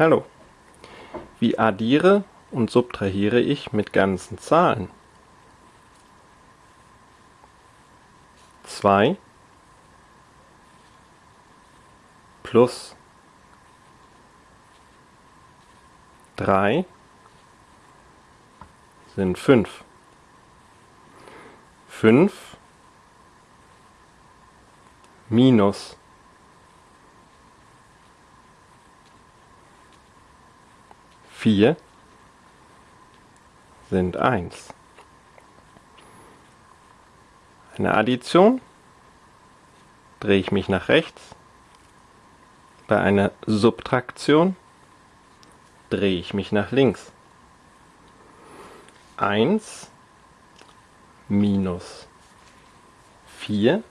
Hallo. Wie addiere und subtrahiere ich mit ganzen Zahlen? 2 plus 3 sind 5. 5 minus vier sind eins. Eine Addition drehe ich mich nach rechts. Bei einer Subtraktion drehe ich mich nach links. 1 minus 4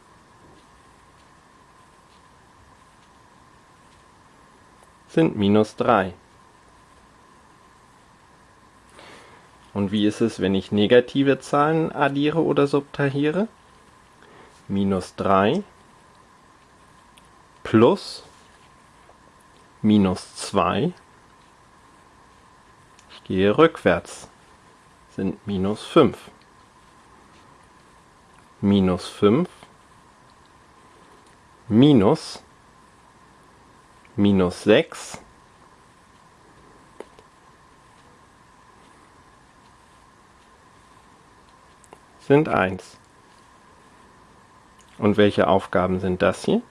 sind minus 3. Und wie ist es, wenn ich negative Zahlen addiere oder subtrahiere? Minus 3 plus minus 2. Ich gehe rückwärts, sind minus 5. Minus 5 minus minus 6 sind 1. Und welche Aufgaben sind das hier?